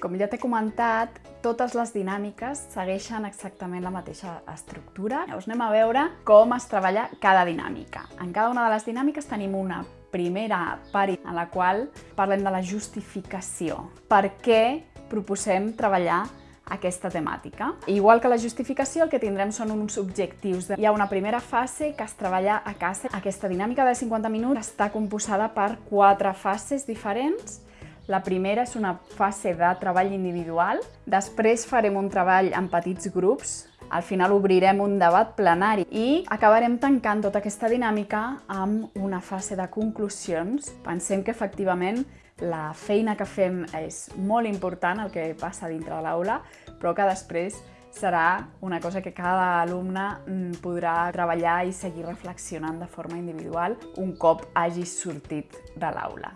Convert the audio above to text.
Com ja t'he comentat, totes les dinàmiques segueixen exactament la mateixa estructura. Llavors anem a veure com es treballa cada dinàmica. En cada una de les dinàmiques tenim una primera part en la qual parlem de la justificació. Per què proposem treballar aquesta temàtica. Igual que la justificació, el que tindrem són uns objectius. Hi ha una primera fase que es treballa a casa. Aquesta dinàmica de 50 minuts està composada per quatre fases diferents. La primera és una fase de treball individual, després farem un treball en petits grups, al final obrirem un debat plenari i acabarem tancant tota aquesta dinàmica amb una fase de conclusions. Pensem que efectivament la feina que fem és molt important, el que passa dintre de l'aula, però que després serà una cosa que cada alumne mm, podrà treballar i seguir reflexionant de forma individual un cop hagi sortit de l'aula.